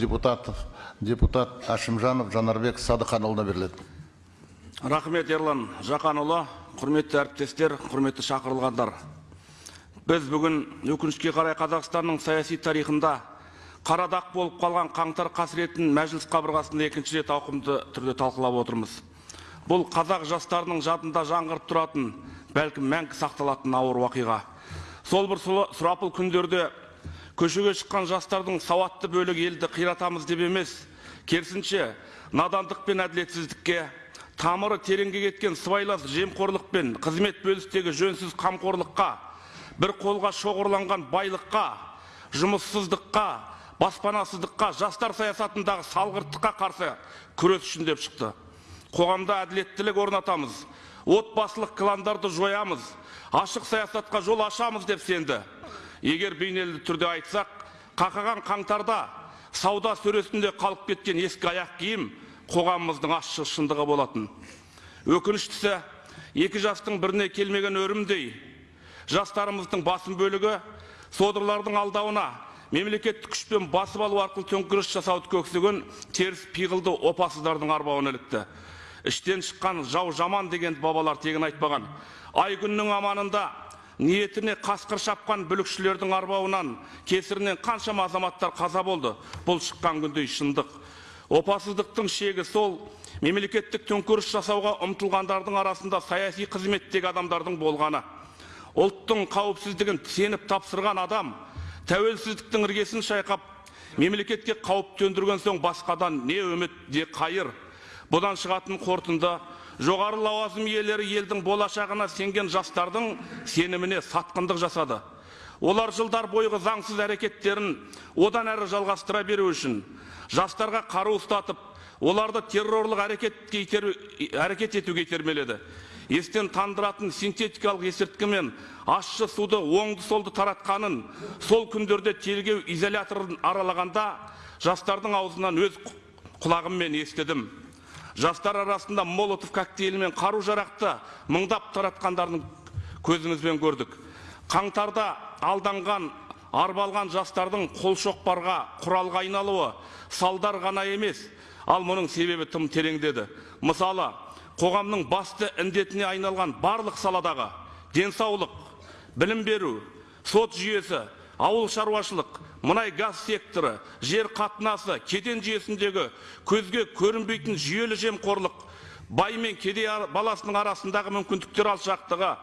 депутат, депутат Ашимжанов Жанарбек Садыханұлына беріледі. рахмет ерлан жақанұлы. Құрметті әріптестер құрметті шақырылғандар. Біз бүгін өкінішке қарай қазақстанның саяси тарихында қарадақ болып қалған қаңтар қасіретін мәжіліс қабырғасында екінші рет ауқымды түрде талқылап отырмыз. Бұл қазақ жастарының жадында жаңғырып тұратын бәлкім мәңгі сақталатын ауыр уақиға. Сол бір сұрапыл күндерде көшеге шыққан жастардың сауатты бөлігі елді қиратамыз деп емес. Керісінше надандық пен әділетсіздікке тамыры тереңге кеткен сыбайлас жемқорлық пен қызмет бөлістегі жөнсіз қамқорлыққа бір қолға шоғырланған байлыққа жұмыссыздыққа баспанасыздыққа жастар саясатындағы салғырттыққа қарсы күрес үшін деп шықты. Қоғамда әділеттілік орнатамыз отбасылық кландарды жоямыз ашық саясатқа жол ашамыз деп сенді. Егер бейнелі түрде айтсақ қақаған қаңтарда сауда сөресінде қалып кеткен ескі аяқ киім қоғамымыздың ащы шындығы болатын. Өкініштісі екі жастың біріне келмеген өрімдей жастарымыздың басым бөлігі содырлардың алдауына мемлекеттік күшпен басып алу арқылы төңкеріс жасауды көксеген теріс пиғылды опасыздардың арбауына ілікті. Іштен шыққан жау жаман дегенді бабалар тегін айтпаған. Ай күннің аманында ниетіне қасқыр шапқан бүлікшілердің арбауынан кесірінен қаншама азаматтар қаза болды. Бұл шыққан күндей шындық. Опасыздықтың шегі сол. Мемлекеттік төңкеріс жасауға ұмтылғандардың арасында саяси қызметтегі адамдардың болғаны. Ұлттың қауіпсіздігін сеніп тапсырған адам тәуелсіздіктің іргесін шайқап мемлекетке қауіп төндірген соң басқадан не үміт не қайыр. Бұдан шығатын қорытынды жоғары лауазым иелері елдің болашағына сенген жастардың сеніміне сатқындық жасады. Олар жылдар бойғы заңсыз әрекеттерін одан әрі жалғастыра беру үшін жастарға қару ұстатып оларды террорлық әрекетке итер- әрекет етуге итермеледі. Естен тандыратын синтетикалық есірткі мен ащы суды оңды солды таратқанын сол күндерде тергеу изоляторын аралағанда жастардың аузынан өз құлағыммен естідім. Жастар арасында молотов коктейлі мен қару жарақты мыңдап таратқандарын көзімізбен көрдік. Қаңтарда алданған арбалған жастардың қолшоқпарға құралға айналуы салдар ғана емес ал мұның себебі тым тереңдеді мысалы қоғамның басты індетіне айналған барлық саладағы денсаулық білім беру сот жүйесі ауыл шаруашылық мұнай газ секторы жер қатынасы кеден жүйесіндегі көзге көрінбейтін жүйелі жемқорлық бай мен кедей баласының арасындағы мүмкіндіктер алшақтығы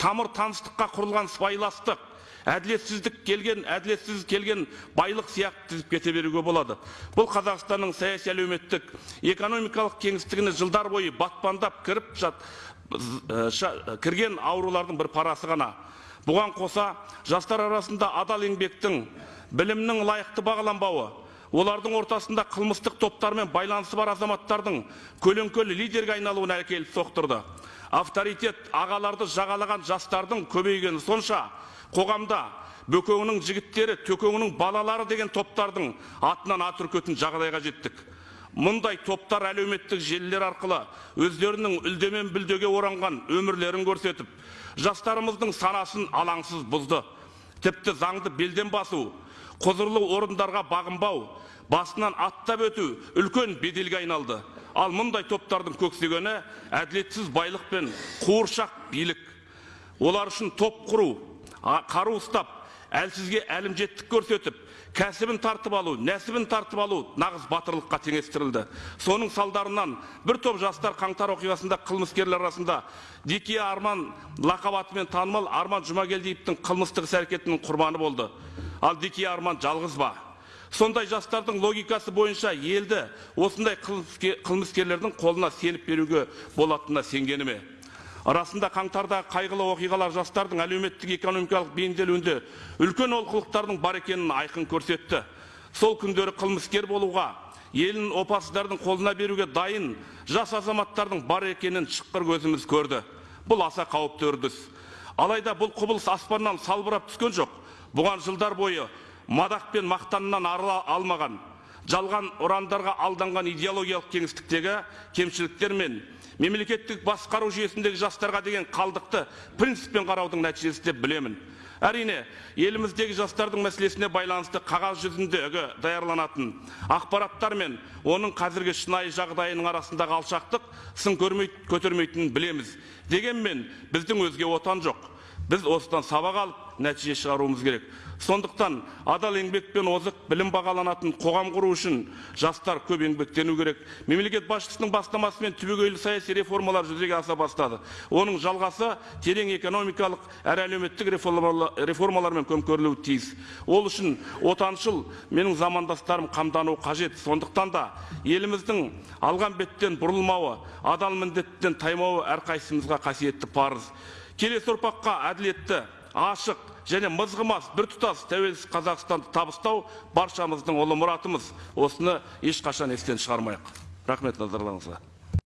тамыр таныстыққа құрылған сыбайластық әділетсіздік келген әділетсіз келген байлық сияқты тізіп кете беруге болады. Бұл қазақстанның саяси әлеуметтік экономикалық кеңістігіне жылдар бойы батпандап кіріп жат, з- ша- кірген аурулардың бір парасы ғана. Бұған қоса жастар арасында адал еңбектің білімнің лайықты бағаланбауы олардың ортасында қылмыстық топтармен байланысы бар азаматтардың көлеңкелі лидерге айналуына әкеліп соқтырды. Авторитет ағаларды жағалаған жастардың көбейгені сонша қоғамда бөкеңнің жігіттері төкеңнің балалары деген топтардың атынан ат үркетін жағдайға жеттік. Мұндай топтар әлеуметтік желілер арқылы өздерінің үлдемен бүлдеге оранған өмірлерін көрсетіп жастарымыздың санасын алаңсыз бұзды. Тіпті заңды белден басу құзырлы орындарға бағынбау басынан аттап өту үлкен беделге айналды. Ал мұндай топтардың көксегені әділетсіз байлық пен қуыршақ билік. Олар үшін топ құру қару ұстап әлсізге әлімжеттік көрсетіп кәсібін тартып алу нәсібін тартып алу нағыз батырлыққа теңестірілді. Соның салдарынан бір топ жастар қаңтар оқиғасында қылмыскерлер арасында дикия арман лақап атымен танымал арман жұмагелдиевтің қылмыстық іс әрекетінің құрбаны болды. Ал дикия арман жалғыз ба? Сондай жастардың логикасы бойынша елді осындай қылмыске- қылмыскерлердің қолына сеніп беруге болатынына сенгені ме? Расында қаңтарда қайғылы оқиғалар жастардың әлеуметтік экономикалық бейімделуінде үлкен олқылықтардың бар екенін айқын көрсетті. Сол күндері қылмыскер болуға елін опасыздардың қолына беруге дайын жас азаматтардың бар екенін шыққыр көзіміз көрді. Бұл аса қауіпті үрдіс. Алайда бұл құбылыс аспаннан салбырап түскен жоқ. Бұған жылдар бойы мадақ пен мақтаннан арыла алмаған. Жалған ұрандарға алданған идеологиялық кеңістіктегі кемшіліктер мен мемлекеттік басқару жүйесіндегі жастарға деген қалдықты принциппен қараудың нәтижесі деп білемін. Әрине еліміздегі жастардың мәселесіне байланысты қағаз жүзіндегі даярланатын ақпараттар мен оның қазіргі шынайы жағдайының арасындағы алшақтық сын көрмей- көтермейтінін білеміз. Дегенмен біздің өзге отан жоқ. Біз осыдан сабақ алып нәтиже шығаруымыз керек. Сондықтан адал еңбекпен озық білім бағаланатын қоғам құру үшін жастар көп еңбектену керек. Мемлекет басшысының бастамасымен түбегейлі саяси реформалар жүзеге аса бастады. Оның жалғасы терең экономикалық әрі әлеуметтік реформала- реформалармен көмкерілуі тиіс. Ол үшін отаншыл менің замандастарым қамдануы қажет. Сондықтан да еліміздің алған беттен бұрылмауы адал міндеттен таймауы әрқайсымызға қасиетті парыз. Келесі ұрпаққа әділетті ашық және мызғымас біртұтас тәуелсіз қазақстанды табыстау баршамыздың ұлы мұратымыз. Осыны ешқашан естен шығармайық. Рахмет назарларыңызға.